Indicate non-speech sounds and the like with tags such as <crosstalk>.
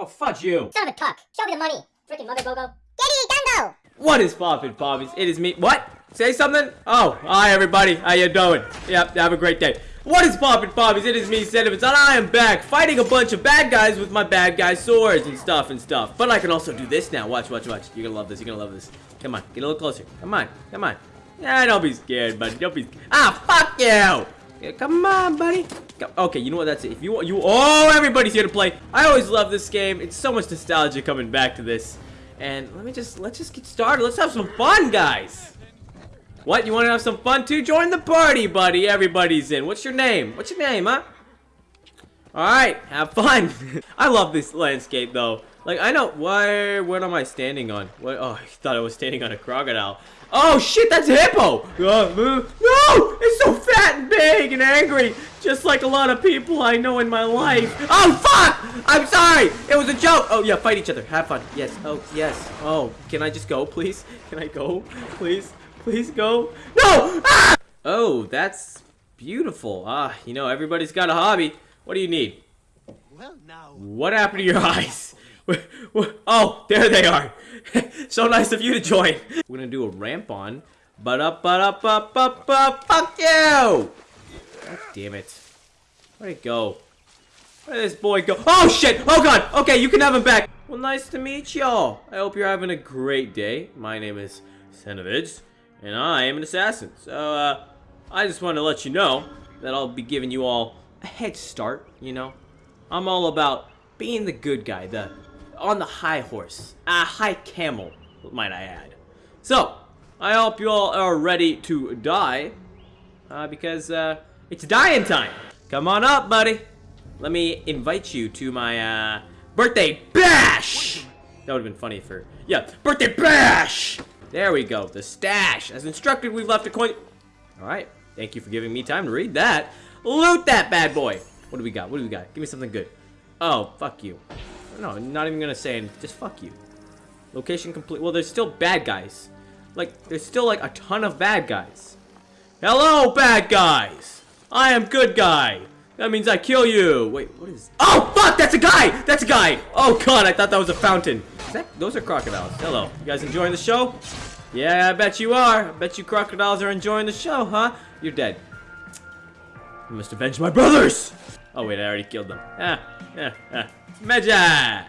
Oh, fudge you. Son of a cuck. Show me the money. Freaking mother go-go. Giddy Gungo! What is poppin' poppies? It is me. What? Say something? Oh, hi everybody. How you doing? Yep, have a great day. What is poppin' poppies? It is me, Sentiments, and I am back fighting a bunch of bad guys with my bad guy swords and stuff and stuff. But I can also do this now. Watch, watch, watch. You're gonna love this. You're gonna love this. Come on, get a little closer. Come on, come on. Yeah, don't be scared, buddy. Don't be. Ah, fuck you! Yeah, come on, buddy. Okay, you know what? That's it. If you want, you. Oh, everybody's here to play. I always love this game. It's so much nostalgia coming back to this. And let me just let's just get started. Let's have some fun, guys. What? You want to have some fun too? Join the party, buddy. Everybody's in. What's your name? What's your name, huh? All right, have fun. <laughs> I love this landscape though. Like I know why. what am I standing on? What? Oh, I thought I was standing on a crocodile. Oh shit, that's a hippo! Uh, uh, no! It's so fat and big and angry, just like a lot of people I know in my life. Oh fuck! I'm sorry! It was a joke! Oh yeah, fight each other. Have fun. Yes. Oh, yes. Oh, can I just go, please? Can I go? Please? Please go? No! Ah! Oh, that's beautiful. Ah, you know, everybody's got a hobby. What do you need? Well, now. What happened to your <laughs> eyes? Oh, there they are. <laughs> so nice of you to join. We're gonna do a ramp on. But up, but up, up, up, up. Fuck you! God damn it. Where'd it go? Where did this boy go? Oh shit! Oh god! Okay, you can have him back. Well, nice to meet y'all. I hope you're having a great day. My name is Senovitz, and I am an assassin. So, uh, I just want to let you know that I'll be giving you all a head start, you know? I'm all about being the good guy, the on the high horse. A high camel, might I add. So, I hope you all are ready to die. Uh, because, uh, it's dying time. Come on up, buddy. Let me invite you to my, uh, birthday bash! That would have been funny for, yeah, birthday bash! There we go, the stash. As instructed, we've left a coin. Alright, thank you for giving me time to read that. Loot that bad boy! What do we got? What do we got? Give me something good. Oh, fuck you. No, I'm not even gonna say anything. Just fuck you. Location complete. Well, there's still bad guys. Like, there's still like a ton of bad guys. Hello, bad guys! I am good guy. That means I kill you. Wait, what is... Oh, fuck! That's a guy! That's a guy! Oh, God, I thought that was a fountain. That... Those are crocodiles. Hello. You guys enjoying the show? Yeah, I bet you are. I bet you crocodiles are enjoying the show, huh? You're dead. I must avenge my brothers! Oh, wait, I already killed them. Ah, yeah, ah. Magic!